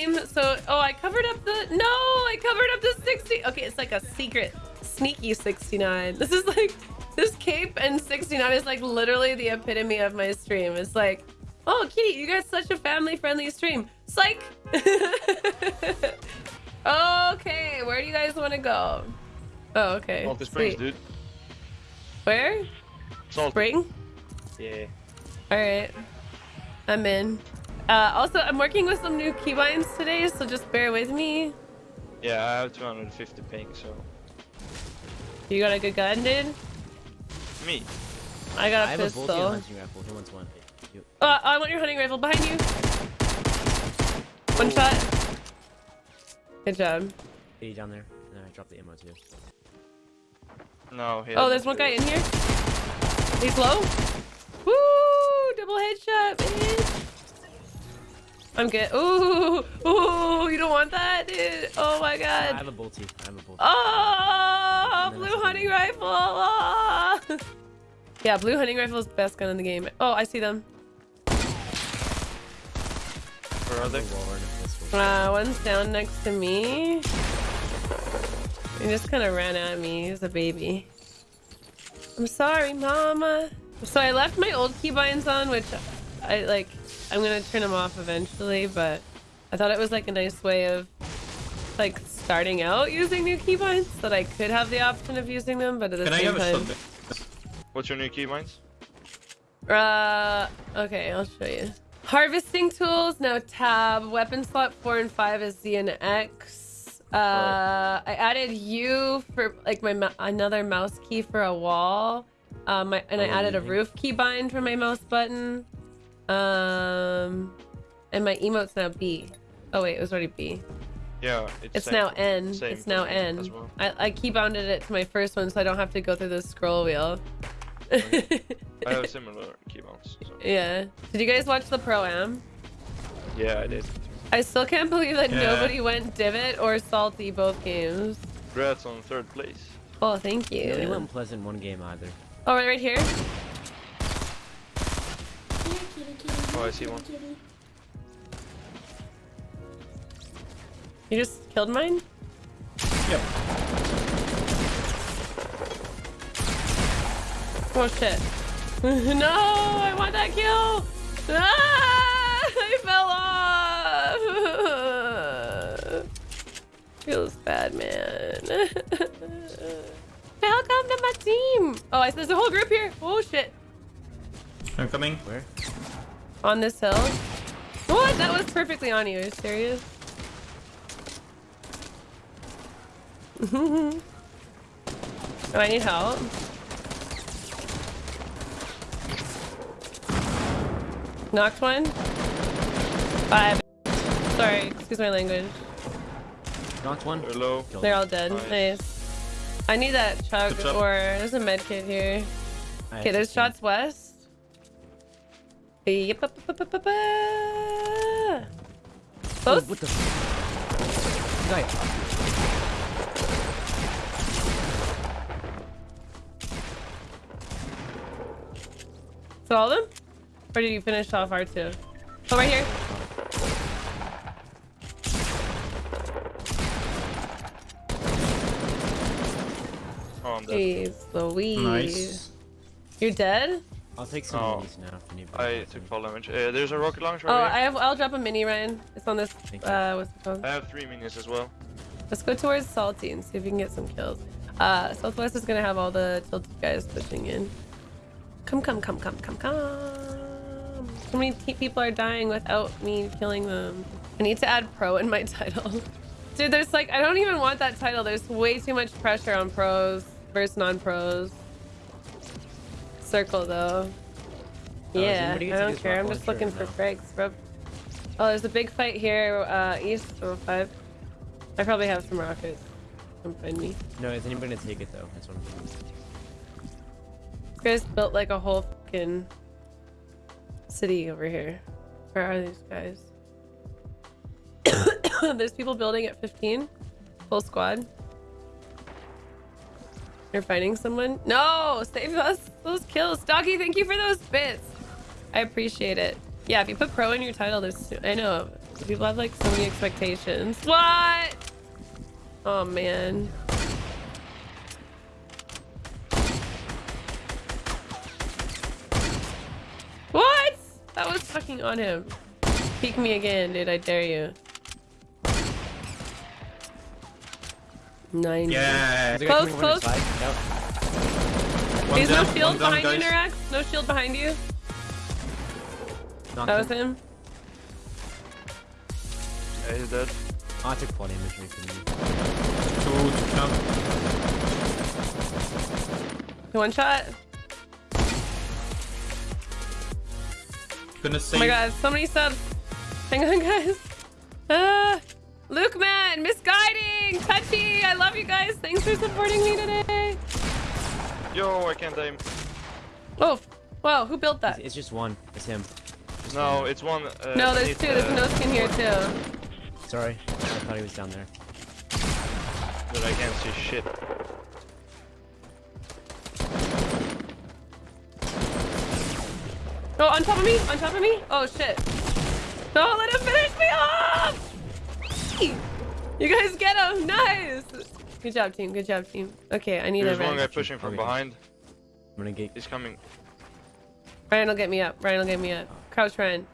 game. So, oh, I covered up the, no, I covered up the 60. Okay, it's like a secret, sneaky 69. This is like, this cape and 69 is like literally the epitome of my stream. It's like, oh, Kitty, you got such a family-friendly stream. Psych. okay, where do you guys want to go? Oh, okay. Salty Springs, Sweet. dude. Where? Salty. Spring? Yeah. All right. I'm in. Uh, also, I'm working with some new keybinds today, so just bear with me. Yeah, I have 250 ping, so. You got a good gun, dude? Me. I got I a have a bolty and pistol. hunting rifle. Who wants one? You. Uh, I want your hunting rifle behind you. One shot. Good job. Kitty down there. And then I dropped the ammo too. No, Oh, there's one guy in here. He's low. Woo! Double headshot, bitch. I'm good. Ooh, ooh, you don't want that, dude. Oh my god. I have a bolty. I have a bolty. Oh, blue hunting the- rifle. Ah. Yeah, blue hunting rifle is the best gun in the game. Oh, I see them. Where are they? A wall and a pistol. Uh, one's down next to me. He just kind of ran at me. He's a baby. I'm sorry, mama. So I left my old keybinds on, which I like. I'm gonna turn them off eventually, but I thought it was like a nice way of like starting out using new keybinds that I could have the option of using them, but at the Can I have a time. shotgun? What's your new keybinds? Uh, okay, I'll show you. Harvesting tools now tab. Weapon slot four and five is Z and X. Uh, I added U for like my mou- another mouse key for a wall. Um, I, and I Oh, added a roof key bind for my mouse button. Um, and my emote's now B. Oh wait, it was already B. Yeah, it's, It's same now N. same It's now me N. as well. I, I key bounded it to my first one so I don't have to go through the scroll wheel. I have similar keybounds. So. yeah. Did you guys watch the pro am? Yeah, I did. I still can't believe that Yeah. nobody went divot or salty both games. Congrats on third place. Oh, thank you. Nobody went pleasant one game either. Oh, right, right here. Oh, I see one. You just killed mine? Yep. Oh shit. no, I want that kill. Ah, I fell off. Feels bad, man. Welcome to my team. Oh, I, there's a whole group here. Oh shit. I'm coming. Where? On this hill. What? That was perfectly on you. Are you serious? oh, I need help. Knocked one. Five. Sorry, excuse my language. Knocked one. They're low. They're all dead. Nice. Nice. I need that chug Good job. or there's a med kit here. Okay, there's shots west. Yep. Oh, Close. what the? f- Guy. So all of them? Or did you finish off R2? Oh, right here. Oh, I'm dead. Jeez Louise. Nice. You're dead? I'll take some Oh. minis now if anybody I wants took them. fall damage. Uh, there's a rocket launcher Oh, over I have. I'll drop a mini, Ryan. It's on this. Thank. Uh, what's it called? I have three minis as well. Let's go towards Salty and see if we can get some kills. Uh, Southwest is gonna have all the tilted guys pushing in. Come, come, come, come, come, come. So many people are dying without me killing them. I need to add pro in my title. Dude, there's like, I don't even want that title. There's way too much pressure on pros versus non-pros. Circle though. does Yeah, I don't care. I'm just looking for no? frags, bro. Oh, there's a big fight here, uh, east of 5. I probably have some rockets. Come find me. No, is anybody gonna take it though? That's what I'm thinking. This guy's built like a whole fucking city over here. Where are these guys? There's people building at 15. Full squad. You're fighting someone? No! Save us those kills. Doggy, thank you for those bits. I appreciate it. Yeah, if you put pro in your title, there's I know People have like so many expectations. What? Oh man. What? That was fucking on him. Peek me again, dude. I dare you. Nine. Yeah. Is there a guy Close, close. inside? No. There's down, no shield one down, behind you, guys. Nerax. No shield behind you. Knocked That was him. him. Yeah, he's dead. I took full damage from you. Two to count. One shot. Gonna Oh my god, so many subs. Hang on, guys. Ah, Luke man, misguiding, touchy. I love you guys. Thanks for supporting me today. Yo, I can't aim. Oh, wow, who built that? it's just one. It's him. No, it's one. Uh, No, there's beneath, two. There's uh, no skin here too. Sorry. I thought he was down there. But I can't see shit. Oh, on top of me, on top of me. Oh shit. Don't let him finish me off. You guys get him. Nice. Good job, team. Good job, team. Okay, I need There's a one guy pushing from Okay. behind. I'm gonna get. He's coming. Ryan will get me up. Ryan will get me up. Crouch Ryan.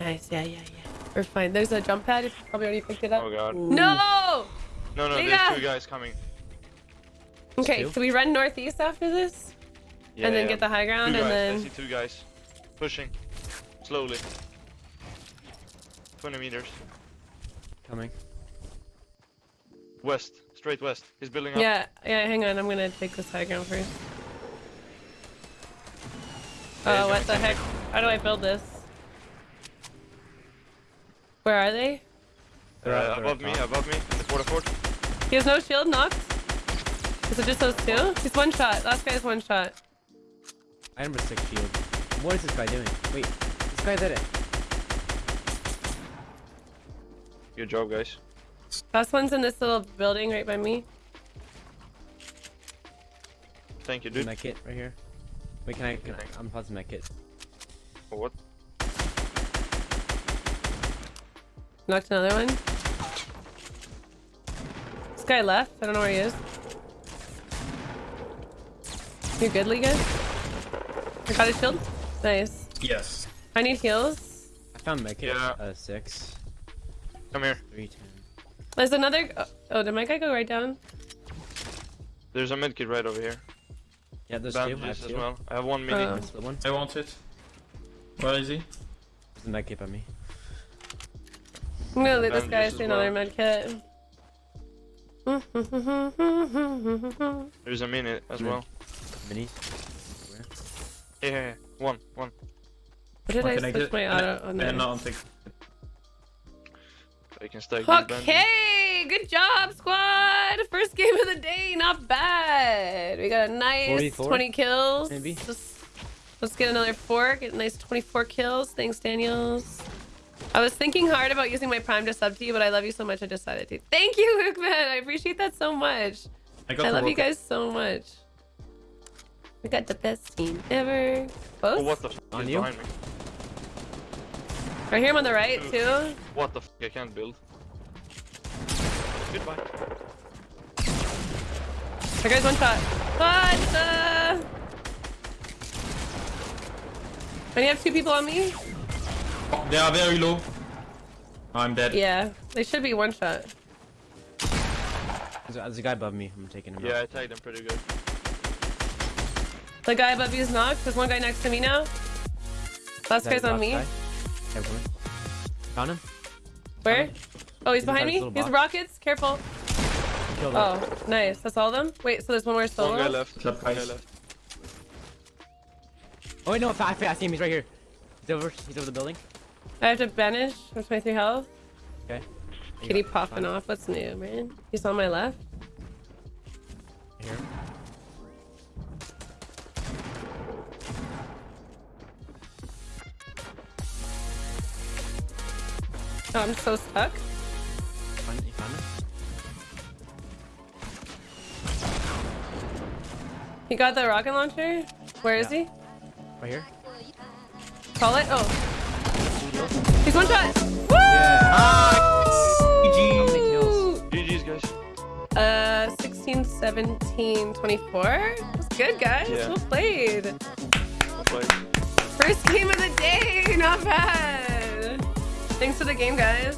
Nice. Yeah, yeah, yeah. We're fine. There's a jump pad. You probably already picked it up. Oh god. No! No, no, Liga! there's two guys coming. Okay, two? so we run northeast after this, Yeah, and then yeah. get the high two ground, guys. and I then see two guys. Pushing. Slowly. 20 meters. Coming. West. Straight west. He's building up. yeah, yeah. Hang on, I'm gonna take this high ground first. Yeah, Oh, he's what the heck? How do I build this? Where are they? They're Uh, they're above me, top. above me. In the quarter fort. He has no shield, knocked. Is it just those two? He's one shot. Last guy's one shot. Item number six shield. What is this guy doing? Wait, this guy did it. Good job, guys. Last one's in this little building right by me. Thank you, Dude. My kit right here. Wait, can I? Can I I'm pausing my kit. What? Knocked another one. This guy left. I don't know where he is. You good, Liga? I got his shield. Nice. Yes. I need heals. I found my kit. Yeah. Uh, six, Come here. three, ten. There's another. oh, Oh, did my guy go right down? There's a medkit right over here. Yeah, there's two. I have Bandages as well. I have one mini. That's the one. I want it. Where is he? There's a med kit by me. I'm gonna leave this guy Bandages see as another well. med. There's a mini as well. Minis. Here, here, here. One, one. What did I Can I switch get- my auto on Uh, there? no, I'll take. I can stack. Okay, good job, squad. First game of the day, not bad. We got a nice 44, 20 kills. maybe? Just, let's get another four. Get a nice 24 kills. Thanks, Daniels. I was thinking hard about using my prime to sub to you, but I love you so much I decided to. Thank you, Luke, man. I appreciate that so much. I got I love you guys so much. We got the best team ever. Oh, what the f On is you? behind me? Right here, I'm on the right, too. What the f I can't build. Goodbye. That guy's one shot. What the? And you have two people on me? They are very low. I'm dead. Yeah, they should be one shot. There's a, there's a guy above me. I'm taking him. Yeah, out. I tagged him pretty good. The guy above you is knocked. There's one guy next to me now. Last Is that guy's on last me. guy? Yeah, coming. Found him. Where? Oh, he's He's behind inside me. He's rockets. Careful. Oh, nice. That's all of them? Wait, so there's one more One guy solo? left. Club One guy left. Oh wait, no, I, I, I see him. He's right here. He's over. He's over the building. I have to banish with my three health. Okay. Kitty popping off. What's new, man? He's on my left. Here. Oh, I'm so stuck. Found, you found him. He got the rocket launcher. Where is Yeah. he? Right here. Call it. Oh. He's one shot. Woo! Yeah. Ah, How GG. many kills? GG's, guys. Uh, 16, 17, 24. That's good, guys. Yeah. Well played. Well played. First game of the day. Not bad. Thanks for the game, guys.